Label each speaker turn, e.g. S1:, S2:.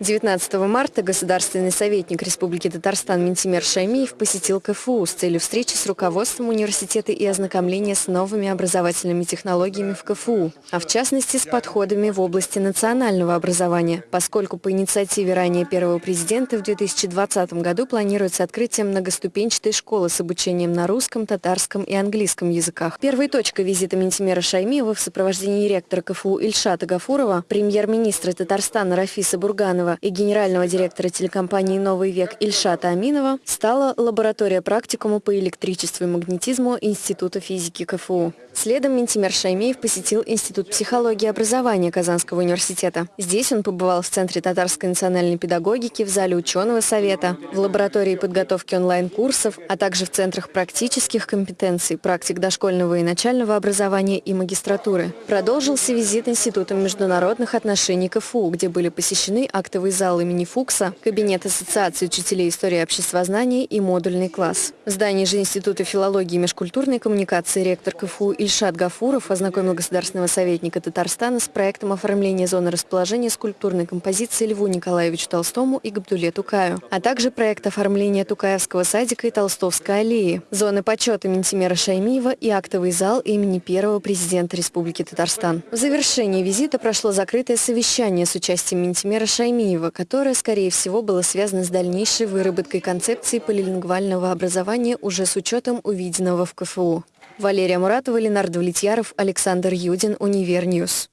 S1: 19 марта государственный советник Республики Татарстан Ментимер Шаймиев посетил КФУ с целью встречи с руководством университета и ознакомления с новыми образовательными технологиями в КФУ, а в частности с подходами в области национального образования, поскольку по инициативе ранее первого президента в 2020 году планируется открытие многоступенчатой школы с обучением на русском, татарском и английском языках. Первой точкой визита Ментимера Шаймиева в сопровождении ректора КФУ Ильшата Гафурова, премьер-министра Татарстана Рафиса Бурганова Иванова и генерального директора телекомпании «Новый век» Ильшата Аминова стала лаборатория практикума по электричеству и магнетизму Института физики КФУ. Следом Ментимер Шаймеев посетил Институт психологии и образования Казанского университета. Здесь он побывал в Центре татарской национальной педагогики, в зале ученого совета, в лаборатории подготовки онлайн-курсов, а также в центрах практических компетенций, практик дошкольного и начального образования и магистратуры. Продолжился визит Института международных отношений КФУ, где были посещены актовый зал имени Фукса, кабинет Ассоциации учителей истории обществознания и модульный класс. В здании же Института филологии и межкультурной коммуникации ректор КФУ Ильшат Гафуров ознакомил государственного советника Татарстана с проектом оформления зоны расположения скульптурной композиции Льву Николаевичу Толстому и Габдуле Тукаю, а также проект оформления Тукаевского садика и Толстовской аллеи, зоны почета Минтимера Шаймиева и актовый зал имени первого президента Республики Татарстан. В завершении визита прошло закрытое совещание с участием Минтимера Шаймиева, которое, скорее всего, было связано с дальнейшей выработкой концепции полилингвального образования уже с учетом увиденного в КФУ. Валерия Муратова, Ленар Давлетьяров, Александр Юдин, Univer News.